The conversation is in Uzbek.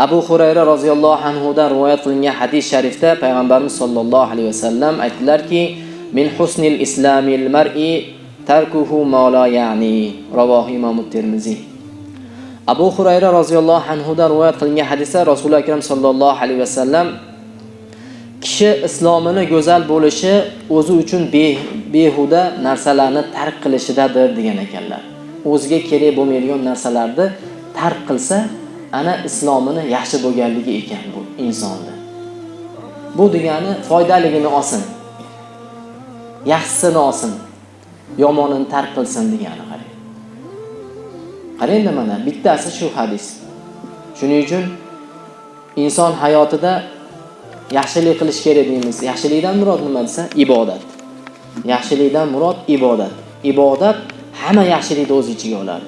abu hurayra roziyallohu anhudan rivoyat qilingan hadis sharifda payg'ambarimiz sollallohu alayhi vasallam aytdilarki min husnil islamil mar'i tarkuhu ma la ya'ni ravohi imom termiziy abu hurayra roziyallohu anhudan rivoyat qilingan hadisda rasuli akram sollallohu alayhi vasallam kishi islomini go'zal bo'lishi o'zi uchun behuda narsalarni tark qilishidadir degan ekanlar. O'ziga kerak bo'lmaydigan narsalarni tark qilsa ana islomini yaxshi bo'lganligi ekan bu insonni bu degani foydaligini olsin yaxshisini olsin yomonini tark qilsin degani qarang. Qarangda mana bittasi shu hadis. Shuning uchun inson hayotida yaxshilik qilish kerak deymiz. Yaxshilikdan murod nima desa? Ibodat. Yaxshilikdan murod ibodat. Ibodat hamma yaxshilikni o'z ichiga oladi.